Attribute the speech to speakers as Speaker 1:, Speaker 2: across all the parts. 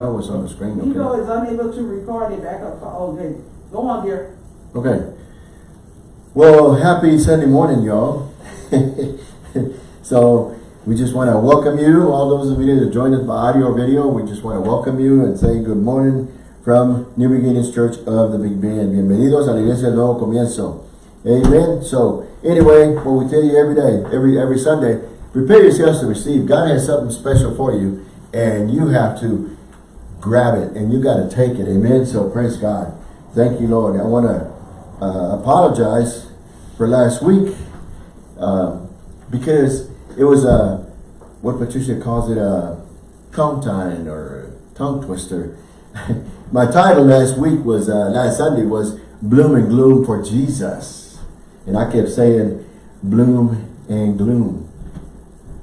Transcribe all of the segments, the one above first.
Speaker 1: Oh, it's on the screen, okay.
Speaker 2: is unable to record it back up. Okay, go on, dear.
Speaker 1: Okay. Well, happy Sunday morning, y'all. so, we just want to welcome you, all those of you that joined us by audio or video, we just want to welcome you and say good morning from New Beginnings Church of the Big Bend. Bienvenidos a la Iglesia del Nuevo Comienzo. Amen. So, anyway, what we tell you every day, every every Sunday, prepare yourselves to receive. God has something special for you, and you have to grab it and you got to take it. Amen. So praise God. Thank you Lord. I want to uh, apologize for last week uh, because it was a what Patricia calls it a tongue tying or tongue twister. My title last week was uh, last Sunday was bloom and gloom for Jesus. And I kept saying bloom and gloom.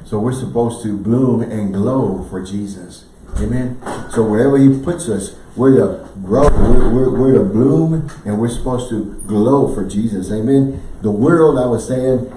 Speaker 1: So we're supposed to bloom and glow for Jesus Amen. So wherever he puts us, we're to grow, we're, we're, we're to bloom, and we're supposed to glow for Jesus. Amen. The world, I was saying,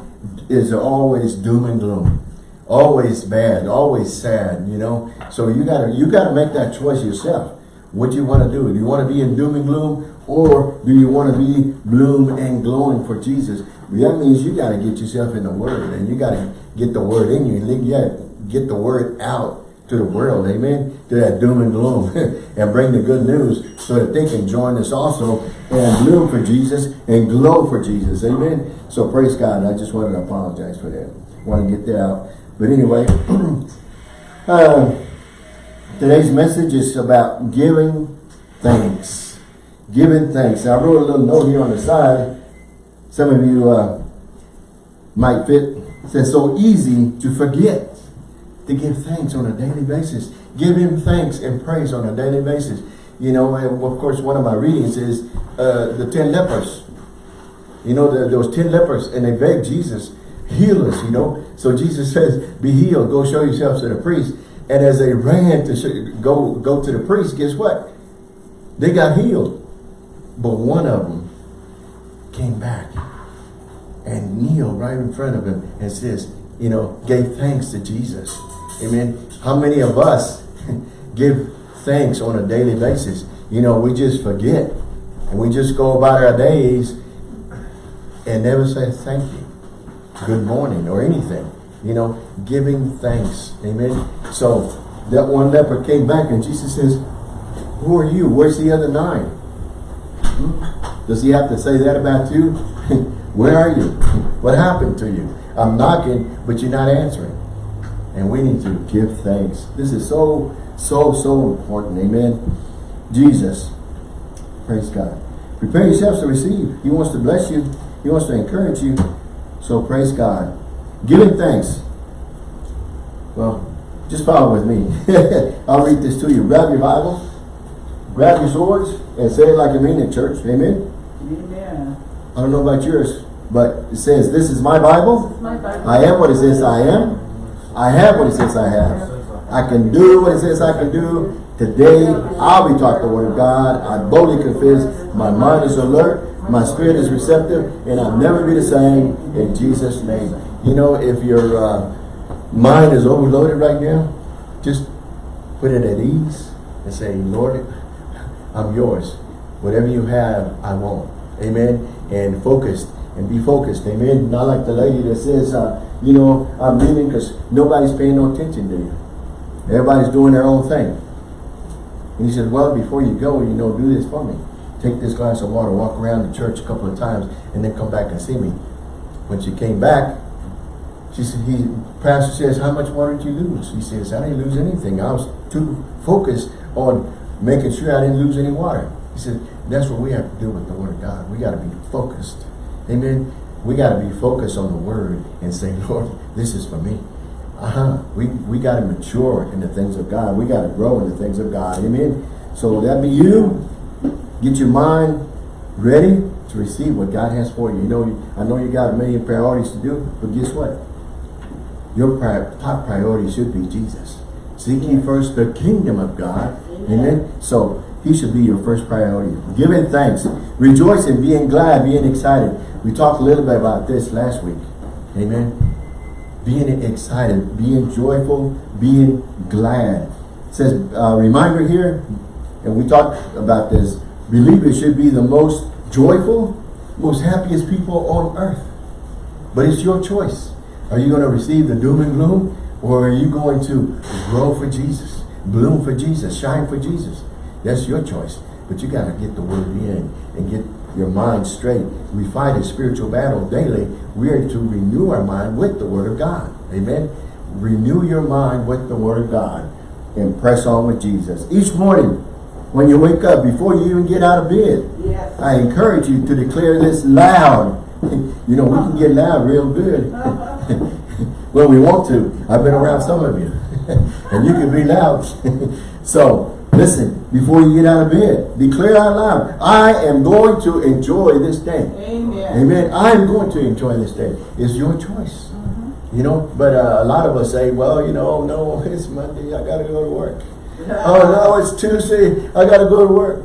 Speaker 1: is always doom and gloom. Always bad, always sad, you know. So you gotta you gotta make that choice yourself. What you want to do. Do you want to be in doom and gloom? Or do you want to be bloom and glowing for Jesus? That means you got to get yourself in the Word. And you got to get the Word in you. And get, get the Word out to the world, amen, to that doom and gloom, and bring the good news so that they can join us also and bloom for Jesus and glow for Jesus, amen. So praise God. I just wanted to apologize for that. Want to get that out. But anyway, uh, today's message is about giving thanks. Giving thanks. Now, I wrote a little note here on the side. Some of you uh, might fit. It says, so easy to forget to give thanks on a daily basis. Give him thanks and praise on a daily basis. You know, and of course, one of my readings is uh, the 10 lepers. You know, the, those 10 lepers, and they begged Jesus, heal us, you know. So Jesus says, be healed, go show yourselves to the priest. And as they ran to show, go, go to the priest, guess what? They got healed. But one of them came back and kneeled right in front of him and says, you know, gave thanks to Jesus. Amen. How many of us give thanks on a daily basis? You know, we just forget. And we just go about our days and never say thank you. Good morning or anything. You know, giving thanks. Amen. So that one leper came back and Jesus says, who are you? Where's the other nine? Hmm? Does he have to say that about you? Where are you? What happened to you? I'm knocking, but you're not answering. And we need to give thanks. This is so, so, so important. Amen. Jesus. Praise God. Prepare yourselves to receive. He wants to bless you. He wants to encourage you. So praise God. Giving thanks. Well, just follow with me. I'll read this to you. Grab your Bible. Grab your swords and say it like you mean it, church. Amen.
Speaker 2: Amen.
Speaker 1: I don't know about yours, but it says, this is my Bible.
Speaker 2: My Bible.
Speaker 1: I am what it says I am. I have what it says I have. I can do what it says I can do. Today, I'll be taught the word of God. I boldly confess. My mind is alert. My spirit is receptive. And I'll never be the same in Jesus' name. You know, if your uh, mind is overloaded right now, just put it at ease and say, Lord, I'm yours. Whatever you have, I want. Amen. And focused and be focused. Amen. Not like the lady that says, uh, you know, I'm leaving because nobody's paying no attention to you. Everybody's doing their own thing. And he said, well, before you go, you know, do this for me. Take this glass of water, walk around the church a couple of times, and then come back and see me. When she came back, she said, he, pastor says, how much water did you lose? He says, I didn't lose anything. I was too focused on making sure I didn't lose any water. He said, that's what we have to do with the word of God. We got to be focused. Amen. We got to be focused on the word and say, Lord, this is for me. Uh-huh. We, we got to mature in the things of God. We got to grow in the things of God. Amen. So that be you. Get your mind ready to receive what God has for you. You know, I know you got a million priorities to do, but guess what? Your pri top priority should be Jesus. Seek ye first the kingdom of God. Amen. Amen. So he should be your first priority. Giving thanks. Rejoicing, being glad, being excited. We talked a little bit about this last week. Amen. Being excited, being joyful, being glad. says, uh, reminder here, and we talked about this, believers should be the most joyful, most happiest people on earth. But it's your choice. Are you going to receive the doom and gloom? Or are you going to grow for Jesus, bloom for Jesus, shine for Jesus? That's your choice. But you got to get the word in and get your mind straight. We fight a spiritual battle daily. We are to renew our mind with the word of God. Amen. Renew your mind with the word of God and press on with Jesus. Each morning, when you wake up, before you even get out of bed,
Speaker 2: Yes.
Speaker 1: I encourage you to declare this loud. You know, we can get loud real good when we want to. I've been around some of you. and you can be loud. so, listen, before you get out of bed, declare out loud, I am going to enjoy this day.
Speaker 2: Amen.
Speaker 1: Amen. I am going to enjoy this day. It's your choice. You know, but uh, a lot of us say, well, you know, no, it's Monday, I got to go to work. oh, no, it's Tuesday, I got to go to work.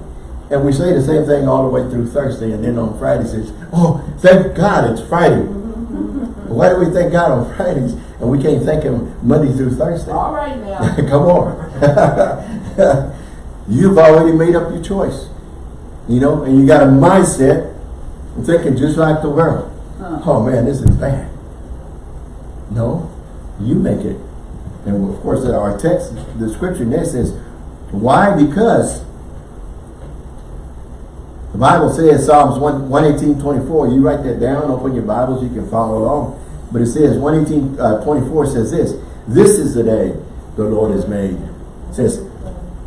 Speaker 1: And we say the same thing all the way through Thursday, and then on Friday says, oh, thank God it's Friday. Why do we thank God on Fridays, and we can't thank Him Monday through Thursday?
Speaker 2: All right now.
Speaker 1: Come on. You've already made up your choice. You know, and you got a mindset thinking just like the world.
Speaker 2: Huh.
Speaker 1: Oh man, this is bad. No, you make it. And of course, our text, the scripture there says, why? Because the Bible says, Psalms 1, 118, 24, you write that down, open your Bibles, you can follow along. But it says, 118, uh, 24 says this, this is the day the Lord has made. It says,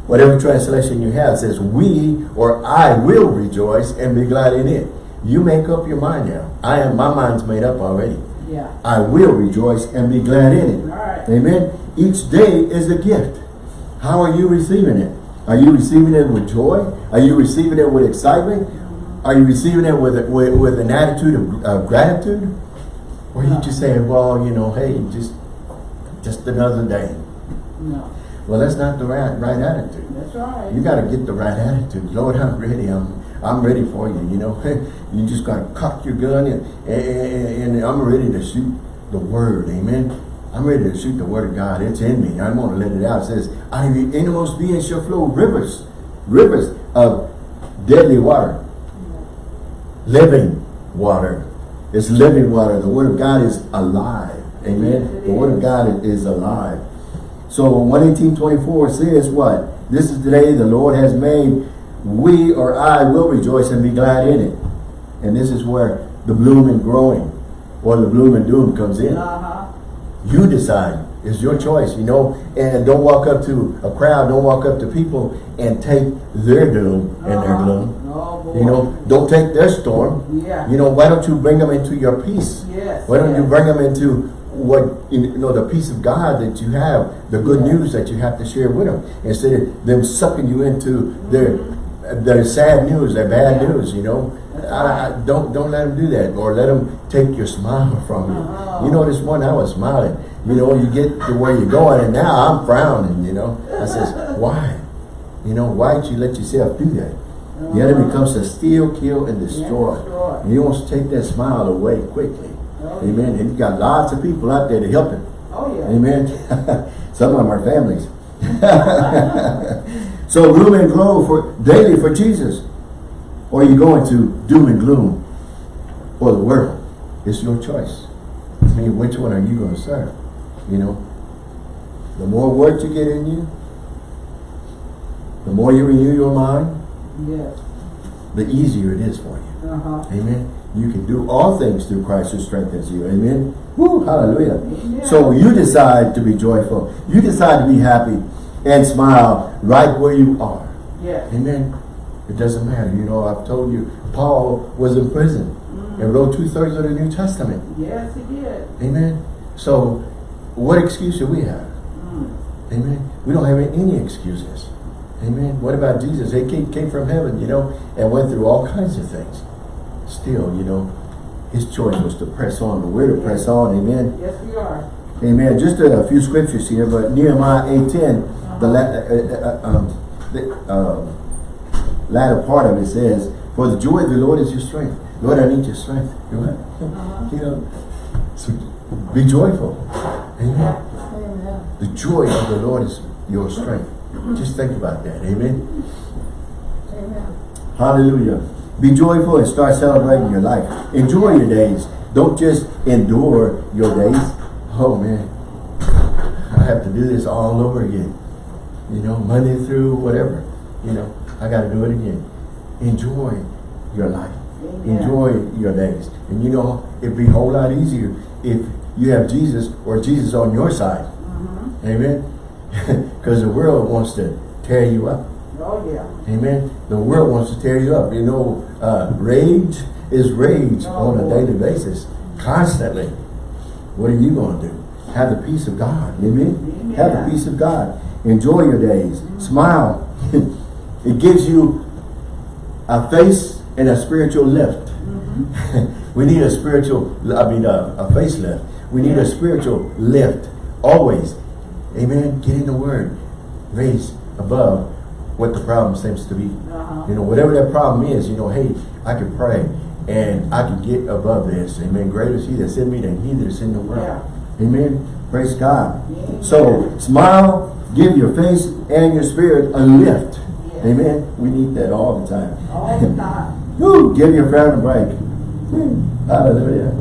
Speaker 1: whatever translation you have, says, we or I will rejoice and be glad in it. You make up your mind now. I am, my mind's made up already.
Speaker 2: Yeah.
Speaker 1: I will rejoice and be glad in it.
Speaker 2: Right.
Speaker 1: Amen. Each day is a gift. How are you receiving it? Are you receiving it with joy? Are you receiving it with excitement? Are you receiving it with with, with an attitude of uh, gratitude? Or are you just saying, well, you know, hey, just just another day.
Speaker 2: No.
Speaker 1: Well, that's not the right right attitude.
Speaker 2: That's right.
Speaker 1: You got to get the right attitude. Lord, I'm ready. I'm I'm ready for you. You know, you just got to cock your gun and, and, and I'm ready to shoot the word. Amen. I'm ready to shoot the word of God. It's in me. I'm going to let it out. It says, out of your innermost being shall flow rivers, rivers of deadly water, living water. It's living water. The word of God is alive. Amen.
Speaker 2: Yes,
Speaker 1: the word of. God is alive. So 118.24 says what? This is the day the Lord has made. We or I will rejoice and be glad in it. And this is where the bloom and growing or the bloom and doom comes in.
Speaker 2: Uh-huh.
Speaker 1: You decide. It's your choice, you know. And don't walk up to a crowd, don't walk up to people and take their doom and their
Speaker 2: Uh-huh.
Speaker 1: gloom.
Speaker 2: Oh.
Speaker 1: You know, don't take their storm.
Speaker 2: Yeah.
Speaker 1: You know, why don't you bring them into your peace?
Speaker 2: Yes.
Speaker 1: Why don't you bring them into what, you know, the peace of God that you have, the good
Speaker 2: Yeah.
Speaker 1: news that you have to share with them, instead of them sucking you into their their sad news, their bad
Speaker 2: Yeah.
Speaker 1: news, you know. I, I, don't don't let them do that, or let them take your smile from you.
Speaker 2: Uh-huh.
Speaker 1: You know, this one I was smiling. You know, you get to where you're going, and now I'm frowning. You know, I says, why? You know, why don't you let yourself do that? The enemy comes to steal, kill, and destroy.
Speaker 2: Uh-huh. destroy.
Speaker 1: And he wants to take that smile away quickly.
Speaker 2: Oh,
Speaker 1: Amen. And you got lots of people out there to help him.
Speaker 2: Oh, yeah.
Speaker 1: Amen. Some of them are families. so gloom and glow for daily for Jesus. Or are you going to doom and gloom for the world? It's your choice. I mean, which one are you going to serve? You know, the more work you get in you, the more you renew your mind,
Speaker 2: Yes.
Speaker 1: the easier it is for you.
Speaker 2: Uh-huh.
Speaker 1: Amen. You can do all things through Christ who strengthens you. Amen. Woo, hallelujah.
Speaker 2: Amen.
Speaker 1: So you decide to be joyful. You decide to be happy and smile right where you are.
Speaker 2: Yes.
Speaker 1: Amen. It doesn't matter. You know, I've told you, Paul was in prison
Speaker 2: Mm.
Speaker 1: and wrote two-thirds of the New Testament.
Speaker 2: Yes, he did.
Speaker 1: Amen. So what excuse do we have?
Speaker 2: Mm.
Speaker 1: Amen. We don't have any excuses. Amen. What about Jesus? He came, came from heaven, you know, and went through all kinds of things. Still, you know, his choice was to press on, but we're to press on. Amen.
Speaker 2: Yes, we are.
Speaker 1: Amen. Just a, few scriptures here, but Nehemiah 8.10, the, la uh, uh, uh, um, the um, latter part of it says, For the joy of the Lord is your strength. Lord, I need your strength. You know,
Speaker 2: Uh-huh.
Speaker 1: you know so be joyful. Amen.
Speaker 2: Amen.
Speaker 1: The joy of the Lord is your strength. Just think about that. Amen.
Speaker 2: Amen.
Speaker 1: Hallelujah. Be joyful and start celebrating your life. Enjoy your days. Don't just endure your days. Oh man, I have to do this all over again. You know, Monday through whatever. You know, I got to do it again. Enjoy your life.
Speaker 2: Amen.
Speaker 1: Enjoy your days. And you know, it'd be a whole lot easier if you have Jesus or Jesus on your side.
Speaker 2: Mm-hmm.
Speaker 1: Amen. Because the world wants to tear you up.
Speaker 2: Oh, yeah.
Speaker 1: Amen. The world wants to tear you up. You know, uh, rage is rage
Speaker 2: Oh,
Speaker 1: on a
Speaker 2: boy.
Speaker 1: daily basis, constantly. What are you going to do? Have the peace of God. Amen.
Speaker 2: Amen.
Speaker 1: Have the peace of God. Enjoy your days. Smile. it gives you a face and a spiritual lift. we need a spiritual, I mean, a, a facelift. We need a spiritual lift. Always. Amen. Get in the Word. Raise above what the problem seems to be.
Speaker 2: Uh-huh.
Speaker 1: You know, whatever that problem is, you know, hey, I can pray and I can get above this. Amen. Greater is he that sent me than he that's in the world. Amen. Praise God.
Speaker 2: Amen.
Speaker 1: So, smile, give your face and your spirit a lift.
Speaker 2: Yes.
Speaker 1: Amen. We need that all the time.
Speaker 2: All the time.
Speaker 1: Woo, give your friend a break. Hallelujah.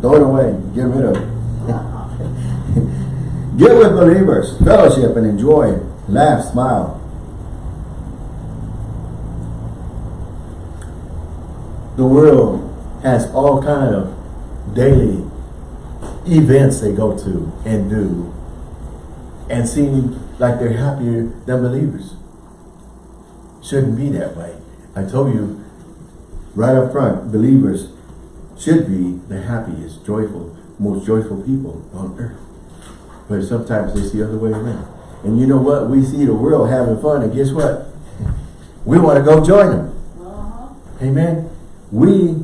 Speaker 1: Throw it away. Get rid of it. Get with believers, fellowship, and enjoy. Laugh, smile. The world has all kind of daily events they go to and do and seem like they're happier than believers. Shouldn't be that way. I told you right up front, believers should be the happiest, joyful, most joyful people on earth. But sometimes it's the other way around. And you know what? We see the world having fun, and guess what? We want to go join them.
Speaker 2: Uh-huh.
Speaker 1: Amen. We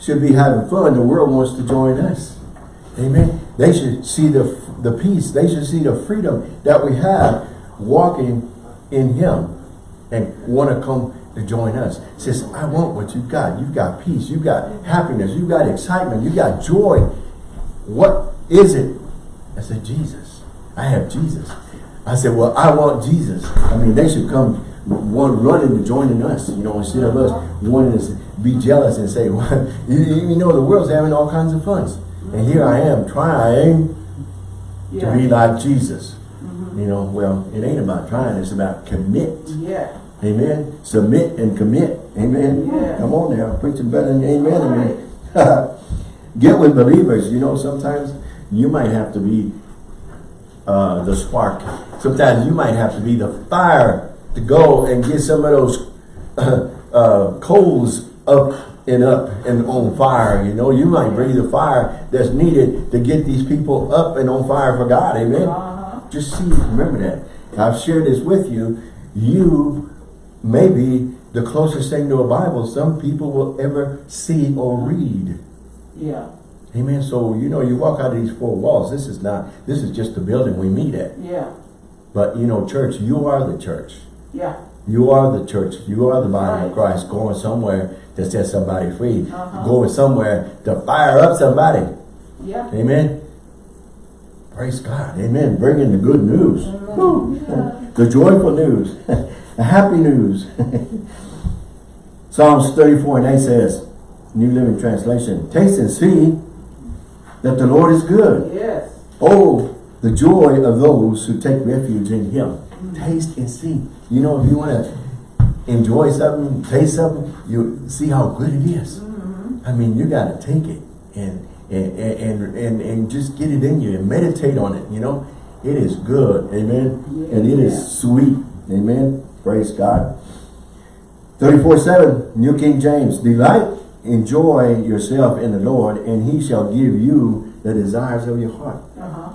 Speaker 1: should be having fun. The world wants to join us. Amen. They should see the the peace. They should see the freedom that we have walking in Him and want to come to join us. Says, I want what you've got. You've got peace. You've got happiness. You've got excitement. You've got joy. What is it? I said, Jesus. I have Jesus. I said, well, I want Jesus. I mean, they should come one running to joining us, you know, instead of us wanting to be jealous and say, well, you, you know, the world's having all kinds of fun. And here I am trying
Speaker 2: Yeah.
Speaker 1: to be like Jesus. You know, well, it ain't about trying, it's about commit.
Speaker 2: Yeah.
Speaker 1: Amen. Submit and commit. Amen.
Speaker 2: Yeah.
Speaker 1: Come on now. Preaching better than amen to me. Get with believers. You know, sometimes you might have to be uh, the spark. Sometimes you might have to be the fire to go and get some of those uh, uh, coals up and up and on fire. You know, you might bring the fire that's needed to get these people up and on fire for God. Amen.
Speaker 2: Uh-huh.
Speaker 1: Just see, remember that. I've shared this with you. You may be the closest thing to a Bible some people will ever see or read.
Speaker 2: Yeah.
Speaker 1: Amen. So, you know, you walk out of these four walls. This is not, this is just the building we meet at.
Speaker 2: Yeah.
Speaker 1: But, you know, church, you are the church.
Speaker 2: Yeah.
Speaker 1: You are the church. You are the body of Christ going somewhere to set somebody free.
Speaker 2: Uh-huh.
Speaker 1: Going somewhere to fire up somebody.
Speaker 2: Yeah.
Speaker 1: Amen. Praise God. Amen. Bringing the good news.
Speaker 2: Yeah.
Speaker 1: The joyful news. the happy news. Psalms 34 and 8 says, New Living Translation, Taste and see that the Lord is good.
Speaker 2: Yes.
Speaker 1: Oh, the joy of those who take refuge in Him. Taste and see. You know, if you want to enjoy something, taste something, you see how good it is. I mean, you got to take it and and, and and and just get it in you and meditate on it. You know, it is good. Amen. And it is sweet. Amen. Praise God. 34-7, New King James. Delight, enjoy yourself in the Lord, and he shall give you the desires of your heart.
Speaker 2: Uh-huh.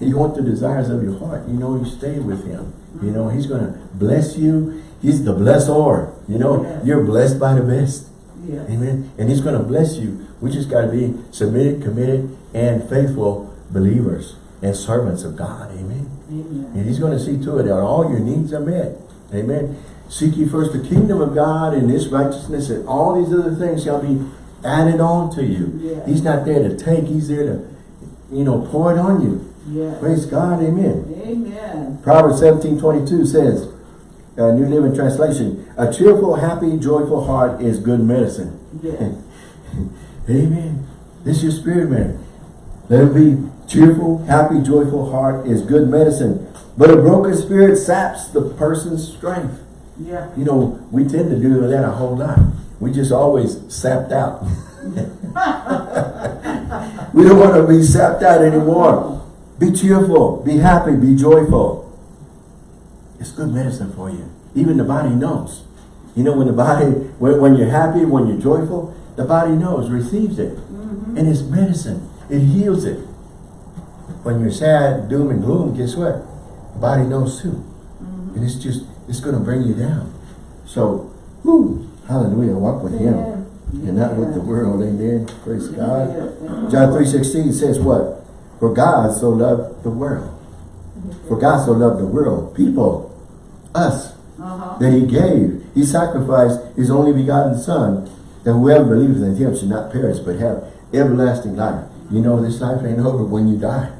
Speaker 1: You want the desires of your heart. You know, you stay with him. You know, he's going to bless you. He's the blessor. You know, you're blessed by the best.
Speaker 2: Yeah.
Speaker 1: Amen. And he's going to bless you. We just got to be submitted, committed, and faithful believers and servants of God. Amen.
Speaker 2: Amen.
Speaker 1: And he's going to see to it that all your needs are met. Amen. Seek ye first the kingdom of God and his righteousness and all these other things shall be added on to you.
Speaker 2: Yeah.
Speaker 1: He's not there to take. He's there to, you know, pour it on you.
Speaker 2: Yes.
Speaker 1: Praise God, amen.
Speaker 2: Amen.
Speaker 1: Proverbs 17, 22 says, uh, New Living Translation, a cheerful, happy, joyful heart is good medicine.
Speaker 2: Yes.
Speaker 1: Amen. This is your spirit, man. Let it be cheerful, happy, joyful heart is good medicine. But a broken spirit saps the person's strength.
Speaker 2: Yeah.
Speaker 1: You know, we tend to do that a whole lot. We just always sapped out. we don't want to be sapped out anymore. Be cheerful, be happy, be joyful. It's good medicine for you. Even the body knows. You know, when the body, when, when you're happy, when you're joyful, the body knows, receives it. Mm-hmm. And it's medicine. It heals it. When you're sad, doom and gloom, guess what? The body knows too. Mm-hmm. And it's just, it's going to bring you down. So, whoo, hallelujah, walk with him.
Speaker 2: Amen.
Speaker 1: And not with the world, amen. Praise God. John 3.16 says what? For God so loved the world. For God so loved the world, people, us,
Speaker 2: Uh-huh.
Speaker 1: that he gave. He sacrificed his only begotten son, that whoever believes in him should not perish, but have everlasting life. You know, this life ain't over when you die.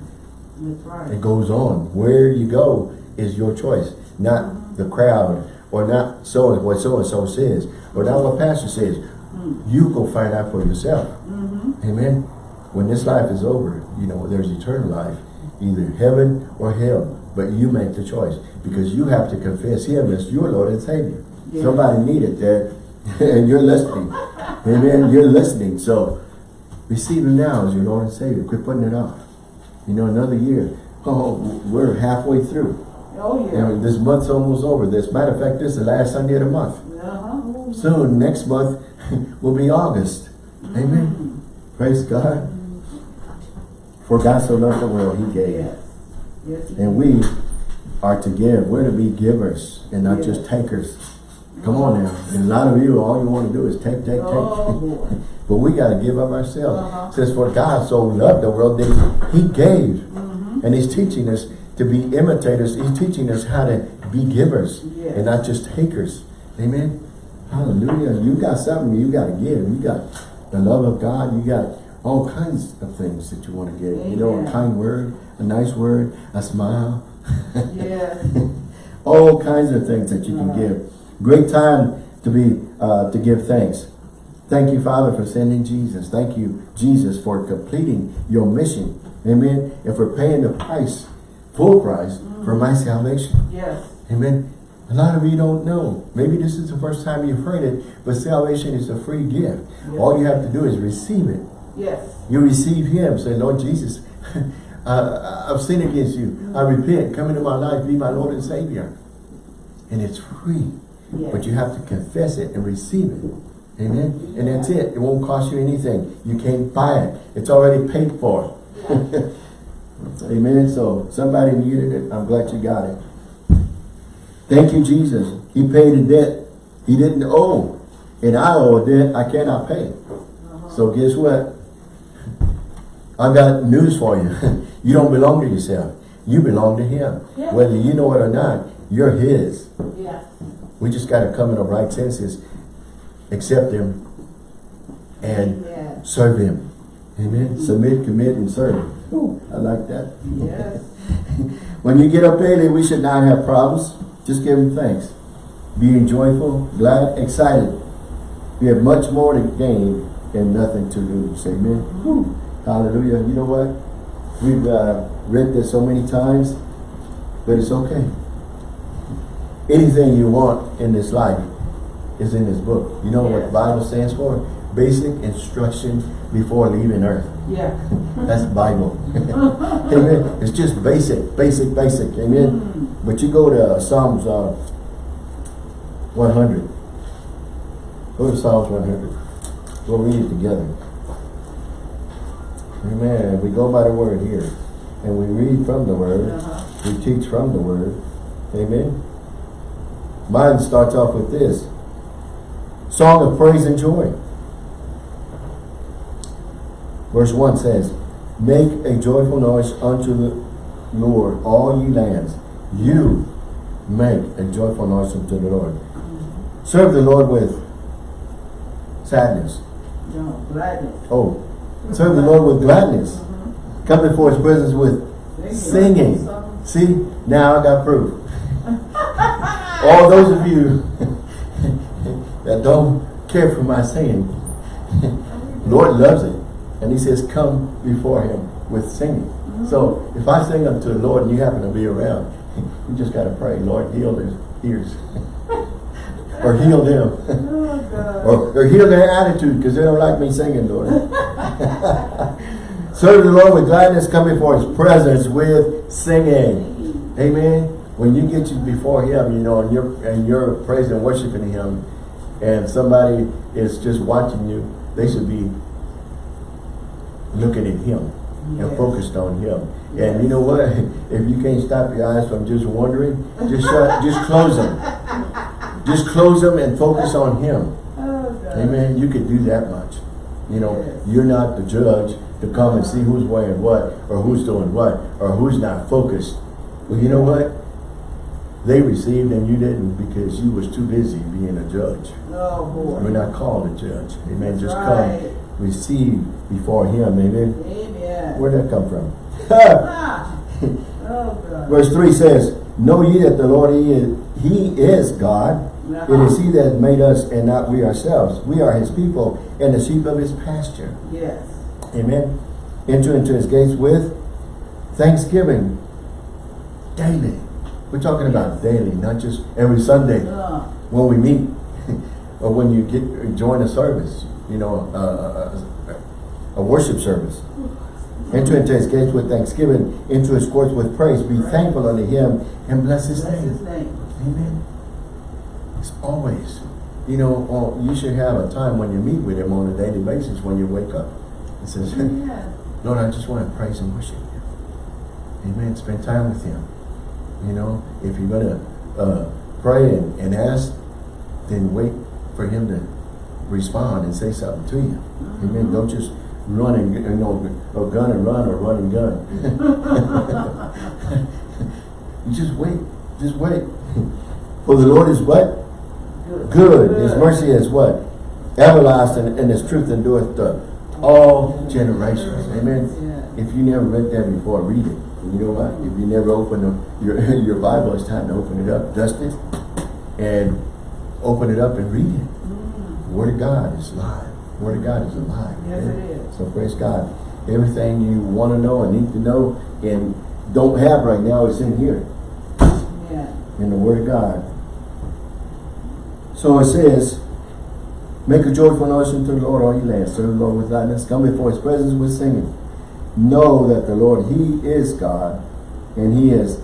Speaker 2: That's right.
Speaker 1: It goes on. Where you go is your choice, not uh-huh. the crowd, or not so what so and so says, or not what pastor says. Hmm. You go find out for yourself. Mm-hmm. Amen. When this life is over, you know there's eternal life, either heaven or hell. But you make the choice because you have to confess Him as your Lord and Savior.
Speaker 2: Yeah.
Speaker 1: Somebody needed that, and you're listening. Amen. You're listening. So receive Him now as your Lord and Savior. Quit putting it off. You know, another year. Oh, we're halfway through.
Speaker 2: Oh, yeah.
Speaker 1: And this month's almost over. This matter of fact, this is the last Sunday of the month.
Speaker 2: Uh-huh.
Speaker 1: Soon, next month, will be August. Amen. Praise God. For God so loved the world, He gave.
Speaker 2: Yes.
Speaker 1: And we are to give. We're to be givers and not
Speaker 2: Yes.
Speaker 1: just takers. Come on now. And a lot of you, all you want to do is take, take, take.
Speaker 2: Oh, boy.
Speaker 1: But we got to give up ourselves.
Speaker 2: Uh-huh.
Speaker 1: It says, for God so loved the world that he gave.
Speaker 2: Mm-hmm.
Speaker 1: And he's teaching us to be imitators. He's teaching us how to be givers
Speaker 2: Yes.
Speaker 1: and not just takers. Amen. Hallelujah. You got something you got to give. You got the love of God. You got all kinds of things that you want to give. You know, a kind word, a nice word, a smile.
Speaker 2: Yeah.
Speaker 1: all kinds of things that you can
Speaker 2: Uh-huh.
Speaker 1: give. Great time to be uh, to give thanks. Thank you, Father, for sending Jesus. Thank you, Jesus, for completing your mission. Amen. And for paying the price, full price, for my salvation.
Speaker 2: Yes.
Speaker 1: Amen. A lot of you don't know. Maybe this is the first time you've heard it, but salvation is a free gift. All you have to do is receive it.
Speaker 2: Yes.
Speaker 1: You receive Him. Say, Lord Jesus, uh, I've sinned against you. I repent. Come into my life. Be my Lord and Savior. And it's free.
Speaker 2: Yes.
Speaker 1: But you have to confess it and receive it. Amen. And that's it. It won't cost you anything. You can't buy it. It's already paid for. Amen. So somebody needed it. I'm glad you got it. Thank you, Jesus. He paid a debt he didn't owe. And I owe a debt I cannot pay. So guess what? I got news for you. you don't belong to yourself. You belong to him.
Speaker 2: Yeah.
Speaker 1: Whether you know it or not, you're his.
Speaker 2: Yeah.
Speaker 1: We just got to come in the right senses, accept him, and
Speaker 2: Amen.
Speaker 1: serve him. Amen. Submit, commit, and serve. Ooh, I like that.
Speaker 2: Yes.
Speaker 1: When you get up early, we should not have problems. Just give him thanks. Being joyful, glad, excited. We have much more to gain and nothing to lose. Amen. Woo. Hallelujah. You know what? We've uh, read this so many times, but it's okay. Anything you want in this life is in this book. You know what
Speaker 2: Yes.
Speaker 1: Bible stands for? Basic instruction before leaving earth.
Speaker 2: Yeah.
Speaker 1: That's Bible. Amen. It's just basic, basic, basic. Amen. But you go to Psalms uh, 100. Go to Psalms 100. We'll read it together. Amen. We go by the word here. And we read from the word.
Speaker 2: Uh-huh.
Speaker 1: We teach from the word. Amen. Mine starts off with this. Song of praise and joy. Verse 1 says, Make a joyful noise unto the Lord, all ye lands. You make a joyful noise unto the Lord. Serve the Lord with sadness.
Speaker 2: No, gladness.
Speaker 1: Oh, serve the Lord with gladness. Come before his presence with Singing. See, now I got proof. All those of you that don't care for my singing, Lord loves it. And he says, come before him with singing. Mm-hmm. So if I sing unto the Lord and you happen to be around, you just got to pray, Lord, heal their ears. or heal them.
Speaker 2: Oh,
Speaker 1: or, or heal their attitude because they don't like me singing, Lord. Serve the Lord with gladness, come before his presence with singing. Amen. When you get you before him, you know, and you're and you're praising and worshiping him, and somebody is just watching you, they should be looking at him and focused on him. And you know what? If you can't stop your eyes from just wondering, just shut, just close them. Just close them and focus on him.
Speaker 2: Oh,
Speaker 1: Amen. You could do that much. You know, you're not the judge to come and see who's wearing what, or who's doing what, or who's not focused. Well, you know what? They received and you didn't because you was too busy being a judge.
Speaker 2: Oh, boy.
Speaker 1: We're not called a judge. Amen.
Speaker 2: That's
Speaker 1: Just
Speaker 2: right.
Speaker 1: come, receive before Him. Amen.
Speaker 2: Amen.
Speaker 1: Where'd that come from?
Speaker 2: Oh, God.
Speaker 1: Verse 3 says, Know ye that the Lord he is, he is God. It is He that made us and not we ourselves. We are His people and the sheep of His pasture.
Speaker 2: Yes.
Speaker 1: Amen. Enter into His gates with thanksgiving daily. We're talking about daily, not just every Sunday
Speaker 2: Uh,
Speaker 1: when we meet or when you get join a service, you know, a, a, worship service. Enter into his gates with thanksgiving, into his courts with praise. Be thankful unto him and bless his
Speaker 2: his
Speaker 1: name.
Speaker 2: name.
Speaker 1: Amen. It's always, you know, oh, you should have a time when you meet with him on a daily basis when you wake up. It says,
Speaker 2: Yeah.
Speaker 1: Lord, I just want to praise and worship you. Amen. Spend time with him. You know, if you're going to uh, pray and, and ask, then wait for him to respond and say something to you. Amen. Don't just run and, you know, or gun and run or run and gun. you just wait. Just wait. For the Lord is what?
Speaker 2: Good.
Speaker 1: His mercy is what? Everlasting and his truth endureth to all generations. Amen. If you never read that before, read it. And you know what? If you never open your, your Bible, it's time to open it up, dust it, and open it up and read it. The Word of God is live. The Word of God is alive.
Speaker 2: Yes, it is.
Speaker 1: So praise God. Everything you want to know and need to know and don't have right now is in here,
Speaker 2: Yeah.
Speaker 1: in the Word of God. So it says, Make a joyful noise unto the Lord, all ye lands. Serve the Lord with gladness. Come before his presence with singing. Know that the Lord, he is God, and he has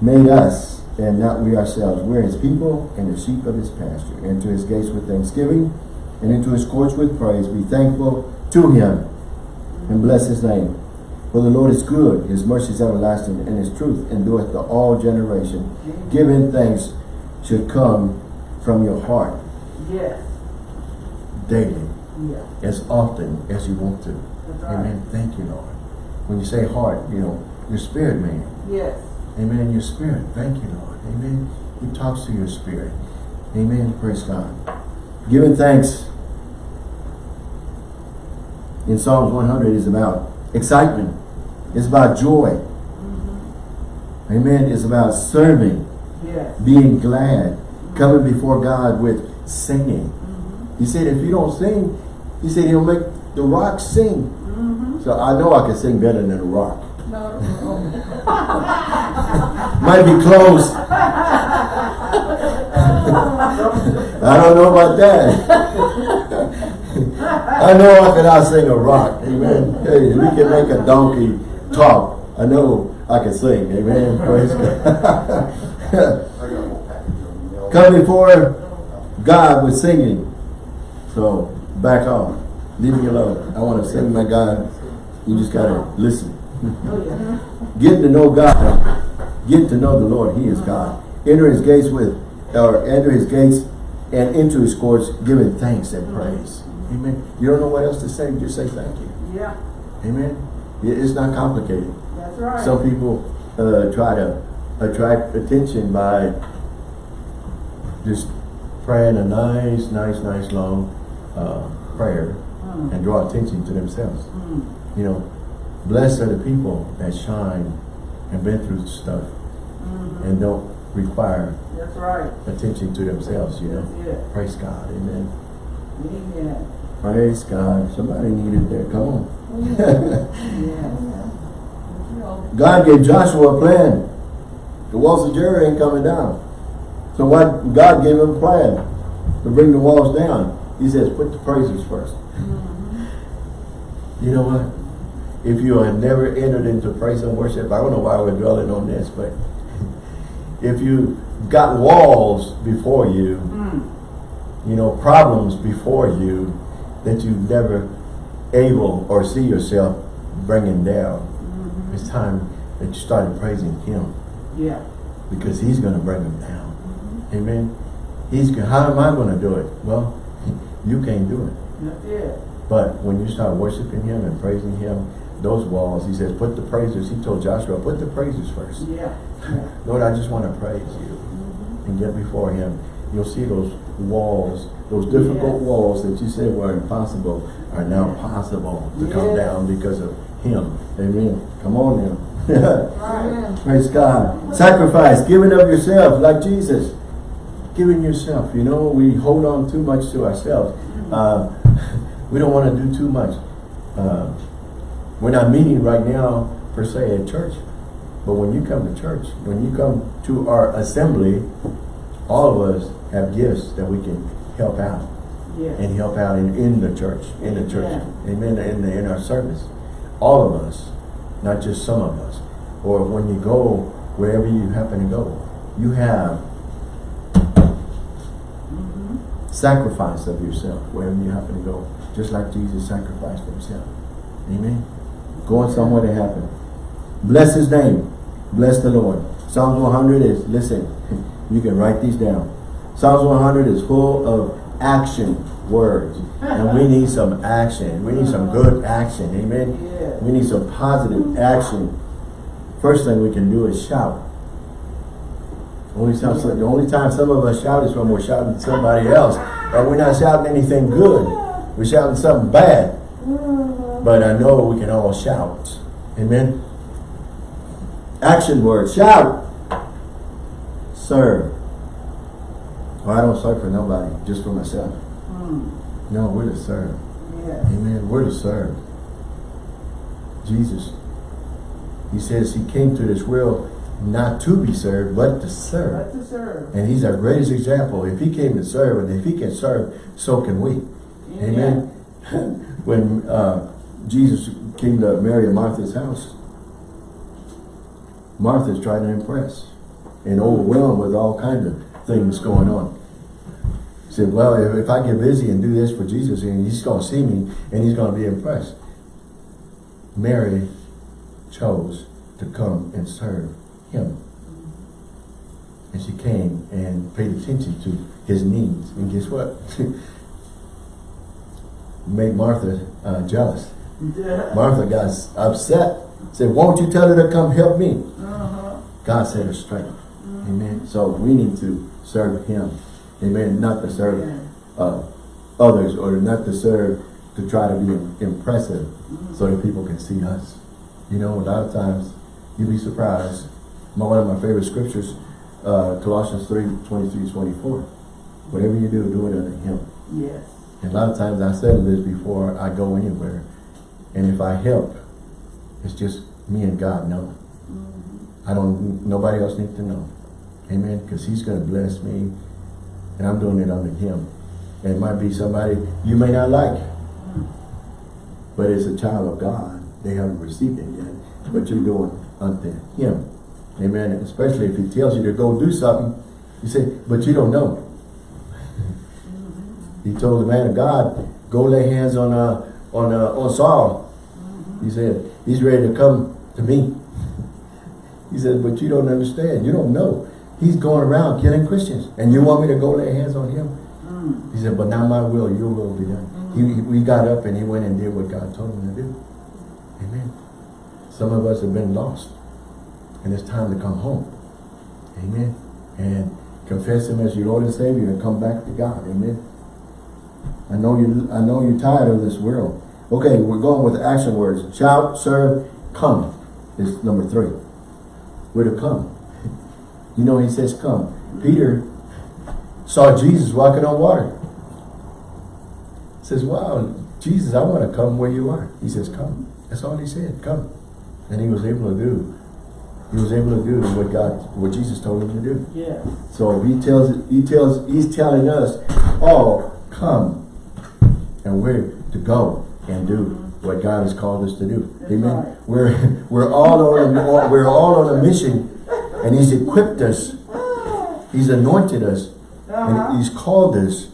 Speaker 1: made us, and not we ourselves. We're his people and the sheep of his pasture. Enter his gates with thanksgiving, and into his courts with praise. Be thankful to him, and bless his name. For the Lord is good, his mercy is everlasting, and his truth endureth to all generation. Giving thanks should come from your heart
Speaker 2: Yes.
Speaker 1: daily,
Speaker 2: Yeah.
Speaker 1: as often as you want to.
Speaker 2: That's right.
Speaker 1: Amen. Thank you, Lord. When you say heart, you know, your spirit, man.
Speaker 2: Yes.
Speaker 1: Amen. Your spirit. Thank you, Lord. Amen. He talks to your spirit. Amen. Praise God. Giving thanks in Psalms 100 is about excitement. It's about joy. Mm-hmm. Amen. It's about serving,
Speaker 2: Yes.
Speaker 1: being glad, coming before God with singing. He said, if you don't sing, he said he'll make the rock sing.
Speaker 2: Mm-hmm.
Speaker 1: So I know I can sing better than a rock.
Speaker 2: No.
Speaker 1: Might be close. I don't know about that. I know I can out sing a rock. Amen. Hey, we can make a donkey talk. I know I can sing. Amen. Praise God. Come before God with singing. So back off. Leave me alone. I want to sing my God. You just gotta listen.
Speaker 2: Oh, yeah.
Speaker 1: Getting to know God. Get to know the Lord. He is God. Enter his gates with, or enter his gates and into his courts, giving thanks and praise. Amen. You don't know what else to say, just say thank you.
Speaker 2: Yeah.
Speaker 1: Amen. It's not complicated.
Speaker 2: That's right.
Speaker 1: Some people uh, try to attract attention by just praying a nice, nice, nice long uh, prayer
Speaker 2: Mm.
Speaker 1: and draw attention to themselves.
Speaker 2: Mm.
Speaker 1: You know, blessed are the people that shine and been through stuff
Speaker 2: Mhm.
Speaker 1: and don't require
Speaker 2: That's right.
Speaker 1: attention to themselves, you know. Praise God, amen.
Speaker 2: Amen.
Speaker 1: Praise God. Somebody needed there. Come on.
Speaker 2: Yes.
Speaker 1: God gave Joshua a plan. The walls of Jericho ain't coming down. So what God gave him a plan to bring the walls down. He says, put the praises first. You know what? If you have never entered into praise and worship, I don't know why we're dwelling on this, but if you got walls before you,
Speaker 2: Mm.
Speaker 1: you know, problems before you that you've never able or see yourself bringing down,
Speaker 2: Mhm.
Speaker 1: it's time that you started praising Him
Speaker 2: Yeah.
Speaker 1: because He's going to bring them down. Amen. He's how am I going to do it? Well, you can't do it. But when you start worshiping Him and praising Him, those walls, He says, put the praises. He told Joshua, put the praises first.
Speaker 2: Yeah.
Speaker 1: Lord, I just want to praise you mm-hmm. and get before Him. You'll see those walls, those difficult
Speaker 2: Yes.
Speaker 1: walls that you said were impossible are now possible to come down because of Him. Amen. Come on now.
Speaker 2: Right.
Speaker 1: Praise God. Sacrifice, giving of yourself like Jesus. Giving yourself. You know, we hold on too much to ourselves. Uh, we don't want to do too much. Uh, we're not meeting right now, per se, at church. But when you come to church, when you come to our assembly, all of us have gifts that we can help out
Speaker 2: Yeah.
Speaker 1: and help out in, in the church, in the church,
Speaker 2: Amen.
Speaker 1: amen, in, the, in our service. All of us, not just some of us. Or when you go, wherever you happen to go, you have sacrifice of yourself, wherever you happen to go, just like Jesus sacrificed himself. Amen. Going somewhere to happen. Bless his name. Bless the Lord. Psalms 100 is, listen, you can write these down. Psalms 100 is full of action words. And we need some action. We need some good action. Amen. We need some positive action. First thing we can do is shout. Only time, the only time some of us shout is when we're shouting at somebody else. And we're not shouting anything good. We're shouting something bad. But I know we can all shout. Amen. Action word. Shout. Serve. Well, I don't serve for nobody, just for myself.
Speaker 2: Mm.
Speaker 1: No, we're to serve.
Speaker 2: Yes.
Speaker 1: Amen. We're to serve. Jesus. He says he came to this world not to be served, but to serve.
Speaker 2: To serve.
Speaker 1: And he's our greatest example. If he came to serve, and if he can serve, so can we. Amen. when uh, Jesus came to Mary and Martha's house, Martha's trying to impress and overwhelmed with all kinds of things going on. He said, well, if, if I get busy and do this for Jesus, and he's going to see me, and he's going to be impressed. Mary chose to come and serve him. And she came and paid attention to his needs. And guess what? Made Martha uh, jealous.
Speaker 2: Yeah.
Speaker 1: Martha got upset. Said, won't you tell her to come help me?
Speaker 2: Uh-huh.
Speaker 1: God set her straight. Amen. So we need to serve him. Amen. Not to serve
Speaker 2: Yeah.
Speaker 1: uh, others or not to serve to try to be impressive so that people can see us. You know, a lot of times you'd be surprised. My, one of my favorite scriptures, uh, Colossians 3, 23, 24. Whatever you do, do it unto him.
Speaker 2: Yes.
Speaker 1: And a lot of times I said this before I go anywhere. And if I help, it's just me and God know. I don't, nobody else needs to know. Amen. Because he's going to bless me. And I'm doing it unto him. And it might be somebody you may not like. But it's a child of God. They haven't received it yet. But you're doing unto him. Amen. Especially if he tells you to go do something. You say, but you don't know. He told the man of God, go lay hands on uh, on uh, on Saul. He said, he's ready to come to me. He said, but you don't understand. You don't know. He's going around killing Christians. And you want me to go lay hands on him?
Speaker 2: Mm.
Speaker 1: He said, but not my will, your will be done. He, we got up and he went and did what God told him to do. Amen. Some of us have been lost. And it's time to come home. Amen. And confess him as your Lord and Savior and come back to God. Amen. I know you I know you're tired of this world. Okay, we're going with action words. Shout, serve, come is number three. We're to come. You know, he says come. Peter saw Jesus walking on water. Says, wow, Jesus, I want to come where you are. He says, come. That's all he said, come. And he was able to do. He was able to do what God, what Jesus told him to do.
Speaker 2: Yeah.
Speaker 1: So he tells, he tells, he's telling us, all come. And we're to go and do what God has called us to do.
Speaker 2: That's
Speaker 1: Amen.
Speaker 2: right.
Speaker 1: We're, we're all on a, we're all on a mission and he's equipped us. He's anointed us
Speaker 2: Uh-huh.
Speaker 1: and he's called us.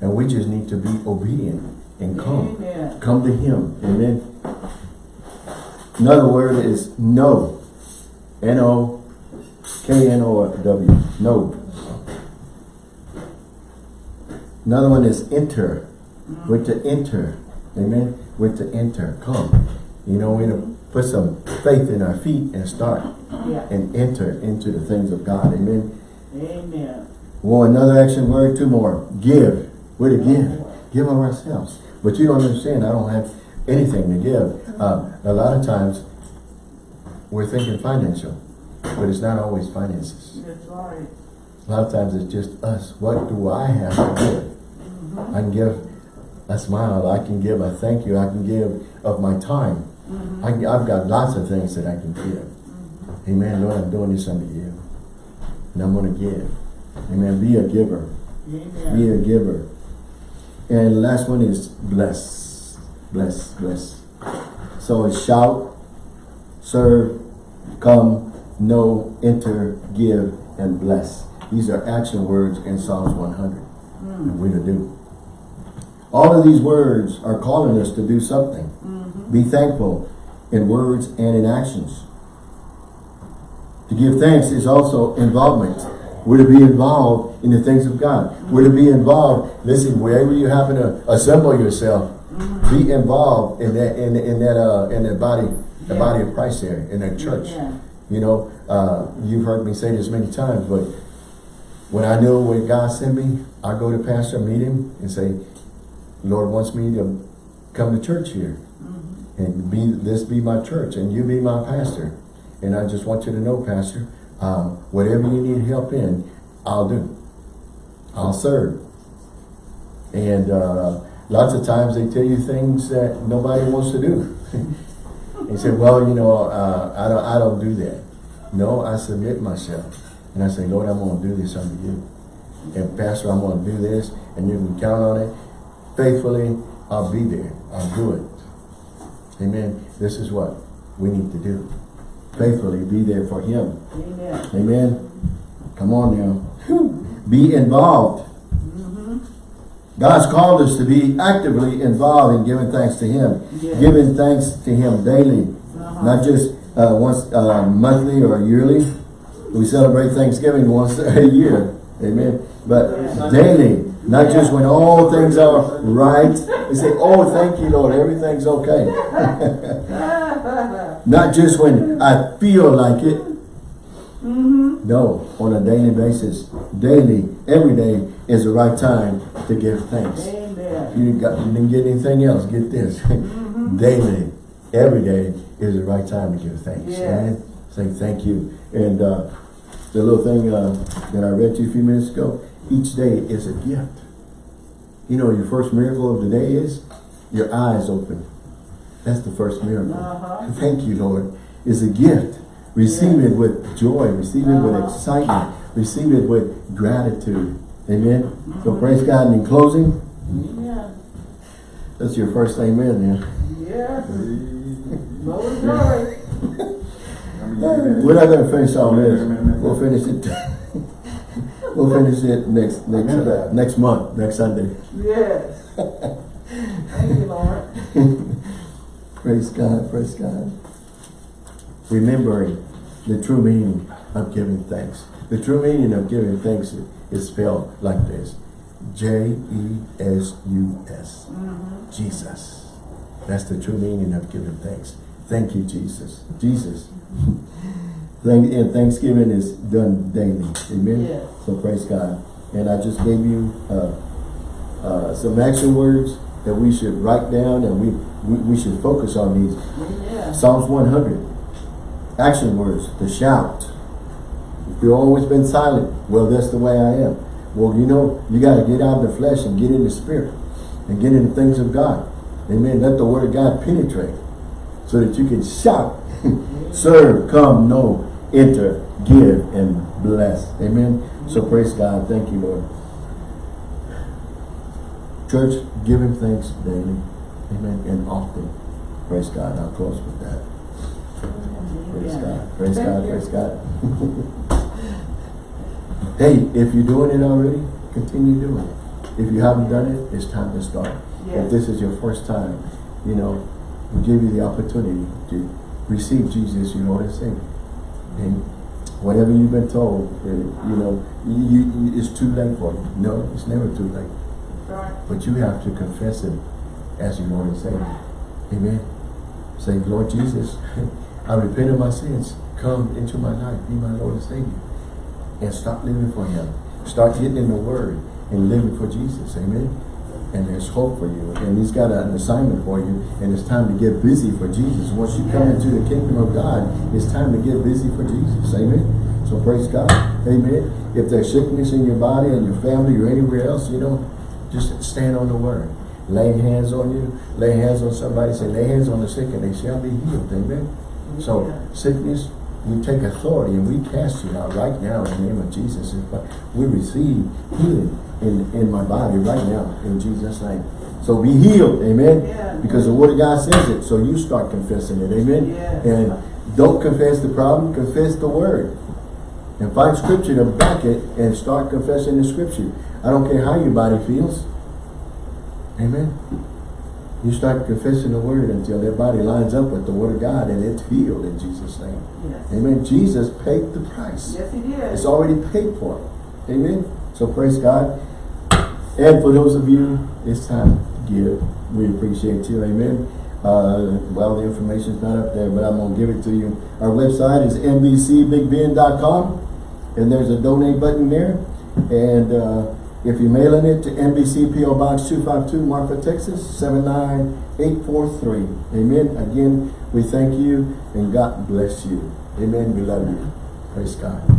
Speaker 1: And we just need to be obedient and come.
Speaker 2: Amen.
Speaker 1: Come to him. Amen. Another word is no. N-O-K-N-O-W. No. Another one is enter. We're to enter. Amen. We're to enter. Come. You know, we're to put some faith in our feet and start
Speaker 2: Yeah.
Speaker 1: and enter into the things of God. Amen.
Speaker 2: Amen.
Speaker 1: Well, another action word, two more. Give. We're to give. Give of ourselves. But you don't understand, I don't have anything to give. Uh, a lot of times, we're thinking financial, but it's not always finances.
Speaker 2: That's right.
Speaker 1: A lot of times it's just us. What do I have to give? Mm-hmm. I can give a smile, I can give a thank you, I can give of my time. Mm-hmm. I can, I've got lots of things that I can give. Mm-hmm. Amen, Lord, I'm doing this unto you. And I'm going to give. Amen, be a giver.
Speaker 2: Amen.
Speaker 1: Be a giver. And the last one is bless. Bless, bless. So it's shout, serve, come, know, enter, give, and bless. These are action words in Psalms 100. Hmm. And we're to do. All of these words are calling us to do something. Mm-hmm. Be thankful in words and in actions. To give thanks is also involvement. We're to be involved in the things of God. We're to be involved. Listen, wherever you happen to assemble yourself, be mm-hmm. involved in that in, in that uh in that body, the
Speaker 2: Yeah.
Speaker 1: body of Christ there, in that church.
Speaker 2: Yeah.
Speaker 1: You know, uh, you've heard me say this many times, but when I know where God sent me, I go to pastor, meet him, and say, Lord wants me to come to church here. And be this be my church, and you be my pastor. And I just want you to know, Pastor, um, whatever you need help in, I'll do. I'll serve. And uh, lots of times they tell you things that nobody wants to do. they said, well, you know, uh, I don't, I don't do that. No, I submit myself, and I say, Lord, I'm going to do this unto you. And Pastor, I'm going to do this, and you can count on it. Faithfully, I'll be there. I'll do it. Amen. This is what we need to do. Faithfully be there for Him.
Speaker 2: Amen.
Speaker 1: Amen. Come on now. Be involved. God's called us to be actively involved in giving thanks to Him.
Speaker 2: Yes.
Speaker 1: Giving thanks to Him daily.
Speaker 2: Uh-huh.
Speaker 1: Not just uh, once uh, monthly or yearly. We celebrate Thanksgiving once a year. Amen. But
Speaker 2: Yeah.
Speaker 1: daily. Not just when all things are right. We say, oh, thank you, Lord. Everything's okay. Not just when I feel like it. No, on a daily basis. Daily, every day is the right time to give thanks.
Speaker 2: Amen.
Speaker 1: You, got, you didn't get anything else, get this. daily, every day is the right time to give thanks.
Speaker 2: Yes.
Speaker 1: Amen? Say thank you. And uh, the little thing uh, that I read to you a few minutes ago, each day is a gift. You know, your first miracle of the day is your eyes open. That's the first miracle.
Speaker 2: Uh-huh.
Speaker 1: Thank you, Lord. It's a gift. Receive it with joy. Receive it with
Speaker 2: Uh-huh.
Speaker 1: excitement. Receive it with gratitude. Amen. So praise God. And in closing,
Speaker 2: Amen.
Speaker 1: that's your first amen there.
Speaker 2: Yes. Glory.
Speaker 1: We're not going to finish all this. We'll finish it. we'll finish it next next uh, next month, next Sunday.
Speaker 2: Yes. Thank you, Lord.
Speaker 1: Praise God. Praise God. Remembering the true meaning of giving thanks. The true meaning of giving thanks is spelled like this. J-E-S-U-S. Jesus. That's the true meaning of giving thanks. Thank you, Jesus. Jesus. Thank, and Thanksgiving is done daily. Amen?
Speaker 2: Yes.
Speaker 1: So praise God. And I just gave you uh, uh, some action words that we should write down and we, we, we should focus on these.
Speaker 2: Amen.
Speaker 1: Psalms 100. action words, The shout. You've always been silent, well, that's the way I am. Well, you know, you got to get out of the flesh and get in the spirit and get in the things of God. Amen. Let the word of God penetrate so that you can shout, serve, come, know, enter, give, and bless. Amen. So praise God. Thank you, Lord. Church, give him thanks daily. Amen. And often. Praise God. I'll close with that. Praise God. Praise
Speaker 2: Thank
Speaker 1: God.
Speaker 2: you.
Speaker 1: Praise God. hey, if you're doing it already, continue doing it. If you haven't done it, it's time to start.
Speaker 2: Yes.
Speaker 1: If this is your first time, you know, we give you the opportunity to receive Jesus your Lord and Savior. And whatever you've been told, you know, you, you, it's too late for you. No, it's never too late.
Speaker 2: Right.
Speaker 1: But you have to confess Him as your Lord and Savior. Amen. Say, Lord Jesus, I repent of my sins. Come into my life. Be my Lord and Savior. And stop living for Him. Start getting in the Word and living for Jesus. Amen. And there's hope for you. And He's got an assignment for you. And it's time to get busy for Jesus. Once you come into the kingdom of God, it's time to get busy for Jesus. Amen. So praise God. Amen. If there's sickness in your body and your family or anywhere else, you know, just stand on the word. Lay hands on you. Lay hands on somebody. Say, lay hands on the sick and they shall be healed. Amen. So sickness, we take authority and we cast you out right now in the name of Jesus. We receive healing in, in my body right now in Jesus' name. So be healed. Amen.
Speaker 2: Yeah.
Speaker 1: Because the word of God says it. So you start confessing it. Amen.
Speaker 2: Yes.
Speaker 1: And don't confess the problem. Confess the word. And find scripture to back it and start confessing the scripture. I don't care how your body feels. Amen. You start confessing the word until their body lines up with the word of God and it's healed in Jesus' name.
Speaker 2: Yes.
Speaker 1: Amen. Jesus paid the price.
Speaker 2: Yes, he did.
Speaker 1: It's already paid for. Amen. So praise God. And for those of you, it's time to give. We appreciate you. Amen. Uh, well, the information's not up there, but I'm going to give it to you. Our website is nbcbigbend.com and there's a donate button there. And uh, if you're mailing it to NBC PO Box 252 Marfa, Texas 79843. Amen. Again, we thank you and God bless you. Amen. We love you. Praise God.